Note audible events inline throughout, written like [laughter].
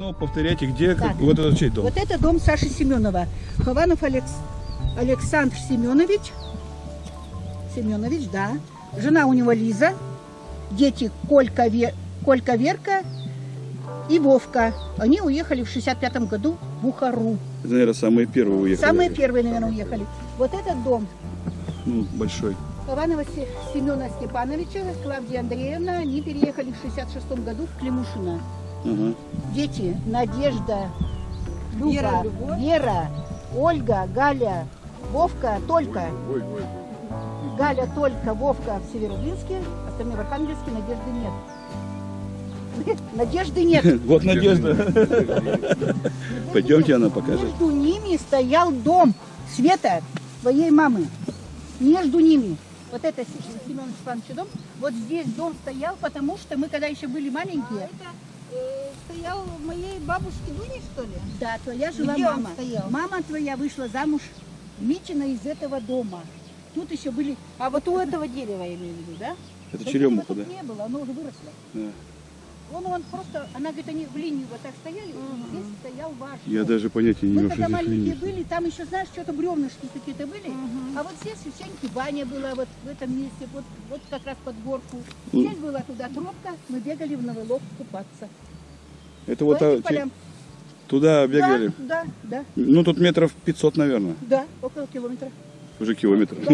Ну, повторяйте, где Так. вот этот чей дом? Вот это дом Саши Семенова. Хованов Алекс... Александр Семенович. Семенович, да. Жена у него Лиза. Дети Колька, Ве... Колька Верка и Вовка. Они уехали в 65 году в Бухару. Это, наверное, самые первые уехали. Самые первые, наверное, уехали. Вот этот дом Ну, большой. Хованова Се- Семена Степановича, Клавдия Андреевна, они переехали в 66 году в Климушино. Ага. Дети Надежда, Люба, Вера, Любовь. Вера, Ольга, Галя, Вовка, Только. Галя, Только, Вовка в Северодвинске, остальные в Архангельске, Надежды нет. [laughs] Надежды нет. [laughs] Вот Надежда. [laughs] Пойдемте, она покажет. Между ними стоял дом Света, твоей мамы. Между ними. Вот это Семен Степанович дом. Вот здесь дом стоял, потому что мы, когда еще были маленькие, стоял у моей бабушки Дуни, что ли? Да, твоя жила Где мама. стоял? Мама твоя вышла замуж Митина из этого дома. Тут еще были... А вот у этого дерева я имею в виду, да? Это черемуха, да? не было, оно уже выросло. Да. Он, он просто, она говорит, они в линию вот так стояли, и здесь стоял ваш Я даже понятия не Мы имел, что когда маленькие линия. были, там еще, знаешь, что-то бревнышки какие-то были. А вот здесь у Сеньки баня была вот в этом месте, вот, вот как раз под горку. Здесь была туда тропка, мы бегали в Новолог купаться. Это вот По этим а, полям. туда бегали. Да, да, да, Ну, тут метров 500, наверное. да, около километра. Уже километр. [laughs]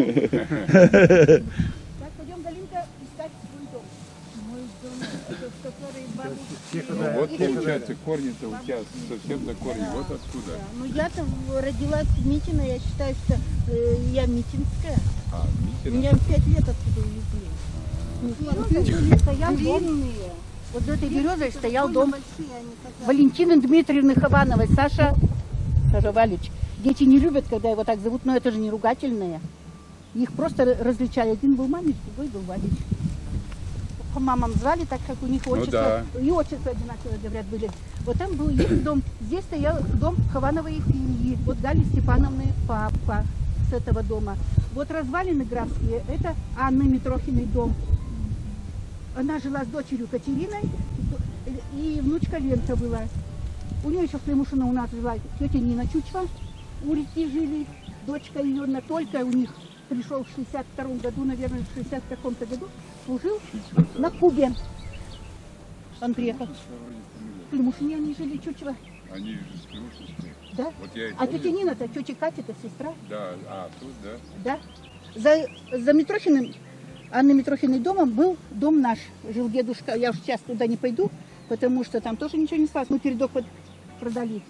Так, пойдем, Галинка, искать свой дом. Мой дом, это в который бабушки... Ну, вот получается корни-то у тебя совсем за корни, вот откуда. Да, Ну, я-то родилась в Митино, я считаю, что э, я митинская. А, Митина. Меня в пять лет оттуда увезли. Ну, стоял дом. Вот за этой березой стоял дом Валентины Дмитриевны Ховановой. Саша, Саша Валич. Дети не любят, когда его так зовут, но это же не ругательное. Их просто различали. Один был Манич, другой был Валич. По мамам звали, так как у них Ну отчество, и отчество одинаковые, говорят, были. Вот там был их дом. Здесь стоял дом Ховановой Ильи. Вот Гали Степановны папа с этого дома. Вот развалины графские, это Анны Митрохиной дом. Она жила с дочерью Катериной, и внучка Ленка была. У нее еще в Климушино у нас жила тетя Нина Чучва. Улицы жили, дочка ее на только у них пришел в 62 году, наверное, в 60 каком-то году, служил на Кубе. Он приехал. В Климушине они жили, Чучва. Они же с Крушинской. Да? Вот я А тетя Нина-то, тетя Катя-то сестра. Да, а, тут, да. Да. За, за Митрохиным, Анны Митрохиной домом был дом наш. Жил дедушка. Я уж сейчас туда не пойду, потому что там тоже ничего не осталось. Мы передок продали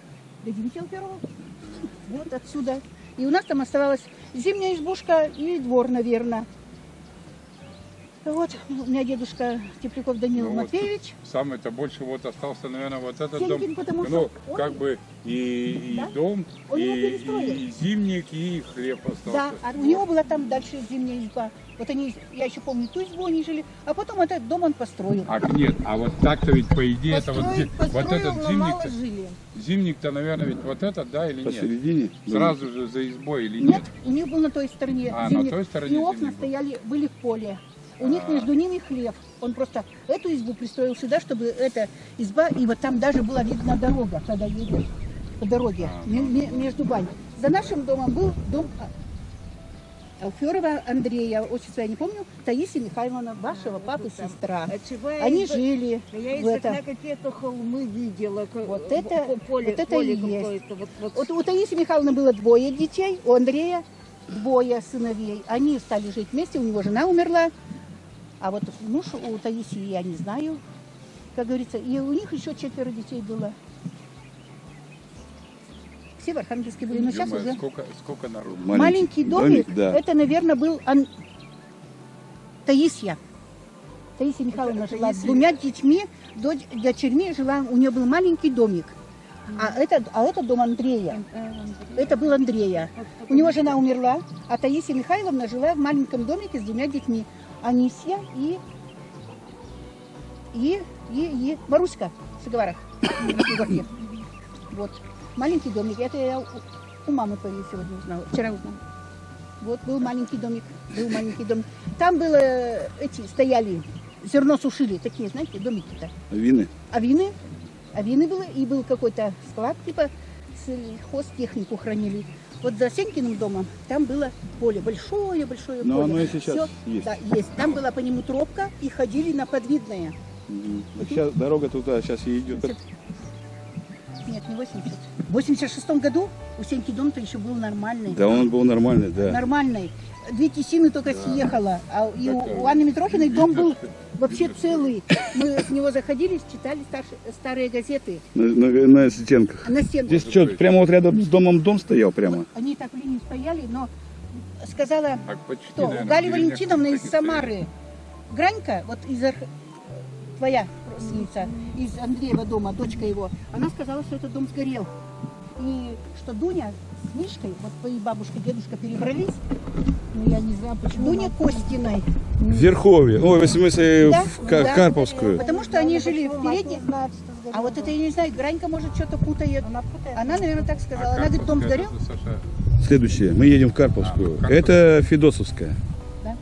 до 9 первого. Вот отсюда. И у нас там оставалась зимняя избушка и двор, наверное. Вот, у меня дедушка Тепляков Данил Ну, вот Матвеевич. Самое-то больше вот остался, наверное, вот этот Сенькин, дом. потому Ну, он- как бы и, и Да? дом, Он его и, и зимник, и хлеб Да, остался. а у него была там дальше зимняя изба. Вот они, я еще помню, ту избу они жили, а потом этот дом он построил. А нет, а вот так-то ведь по идее это вот, Построил, вот построил, этот зимник-то, жили. зимник-то, наверное, ведь вот этот, да, или нет? Посередине. Сразу же за избой или Нет, нет? у них был на той стороне А, на зимник, той стороне и окна стояли, были в поле. У них А. между ними хлеб. Он просто эту избу пристроил сюда, чтобы эта изба, и вот там даже была видна дорога, когда едешь по дороге, А, ме- ме- между бань. За нашим домом был дом А- Алферова Андрея, отчество я не помню, Таисия Михайловна, вашего папы сестра. Отчевая Они жили Я в этом. окна какие-то холмы видела. Вот это- поле, вот это поле и есть. Вот, вот. Вот у Таисии Михайловны было двое детей, у Андрея двое сыновей. Они стали жить вместе, у него жена умерла. А вот муж у Таисии я не знаю, как говорится. И у них еще четверо детей было. Все в Архангельске были, но сейчас Ё-моё, уже... сколько, сколько народу. Маленький, домик, да. это, наверное, был Ан- Таисия. Таисия Михайловна Это жила с двумя детьми, дочь, дочерьми жила, у нее был маленький домик. А это, а это дом Андрея. Это был Андрея. У него жена умерла, а Таисия Михайловна жила в маленьком домике с двумя детьми. Анисия и, и, и, и Маруська в Егорке. [coughs] Вот. Маленький домик. Это я у, мамы твоей сегодня узнала. Вчера узнала. Вот был маленький домик. Был маленький домик. Там было эти стояли, зерно сушили, такие, знаете, домики-то. Вины. Авины. авины было, и был какой-то склад, типа сельхозтехнику хранили. Вот за Сенькиным домом там было поле, большое-большое Но поле. оно и сейчас Всё, есть. Да, есть. Там была по нему тропка, и ходили на подвидное. Мгм. Сейчас дорога туда сейчас и идет. Нет, не 80. В 86 году у Сеньки дом-то еще был нормальный. Да, он был нормальный, да. Нормальный. Две тесины только съехала. А и у, у Анны Митрофиной дом был вообще целый. Мы с него заходили, читали старые газеты. На, на- на стенках. На стенку. Здесь что, прямо вот рядом с домом дом стоял прямо? Они так в линии стояли, но сказала Так почти, кто? наверное, Галя Валентиновна из. Самары. Гранька, вот из твоя родственница, из Андреева дома, дочка его, она сказала, что этот дом сгорел. И что Дуня с Мишкой, вот твои бабушка, дедушка перебрались, Ну, я не знаю, почему. Дуня Костиной. В Верховье. Ой, в смысле, Да, в да. Карповскую. Потому что они жили в передней. А вот это я не знаю, Гранька может что-то путает. Она путает. Она, наверное, так сказала. А Она говорит, дом сгорел. Следующее. Мы едем в Карповскую. А, в Карповскую. Это Федосовская. Да.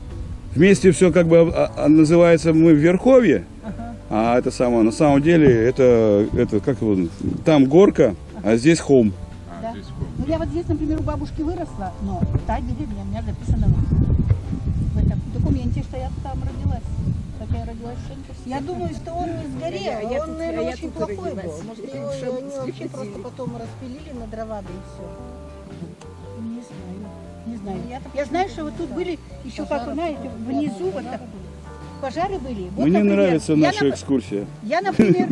Вместе все как бы а, а, называется мы в Верховье. А это самое, на самом деле, это, это как его, там горка, а здесь холм. а, Да. здесь холм. Ну, я вот здесь, например, у бабушки выросла, но та деревня у меня записана в этом документе, что я там родилась. Хотя я родилась в. Я думаю, что он не сгорел. Я- я он, тут- наверное, я очень плохой родилась. был. Может, Я его, в они вообще просто потом распилили на дрова, да и все. Не знаю, не знаю. Я-то Я знаю, что вот тут были еще, как вы знаете, внизу вот так пожары были. Вот, Мне например, нравится я, наша нап- экскурсия. Я, например,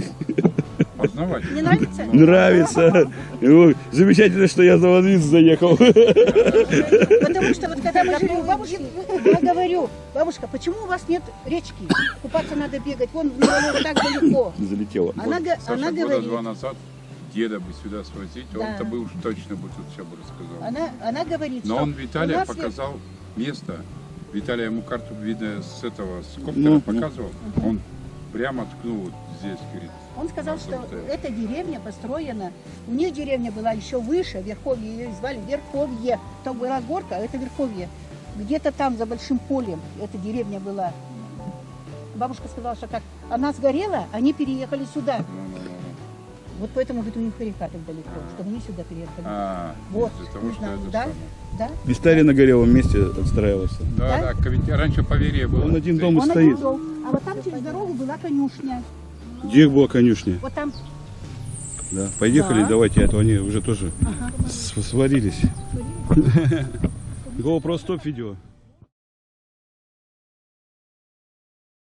не нравится? Нравится. Замечательно, что я за Водвиц заехал. Потому что вот когда мы жили у бабушки, я говорю, бабушка, почему у вас нет речки? Купаться надо бегать, вон в Новолог так далеко. Залетела. Она, она говорит, два назад деда бы сюда свозить, Да. он-то бы уж точно бы тут все бы рассказал. она, она говорит, Но он Виталия показал место. Виталий ему карту, видно, с этого, с коптера Ну, ну. показывал. Он прямо ткнул вот здесь, говорит. Он сказал, что Вот эта деревня построена, у них деревня была еще выше, Верховье, ее звали Верховье. Там была горка, а это Верховье. Где-то там, за большим полем, эта деревня была. Бабушка сказала, что как она сгорела, они переехали сюда. Вот поэтому, говорит, у них река так далеко, чтобы они сюда переехали. А, Вот, того, не что знаю, да? Да? Вистарий на горелом месте отстраивался. Да, Да? да, ведь раньше поверье было. Он один дом и Он стоит. один дом. А вот там через дорогу была конюшня. Где была конюшня? Вот там Да. Поехали, Да. давайте, а то они уже тоже с- сварились. GoPro [laughs] стоп видео.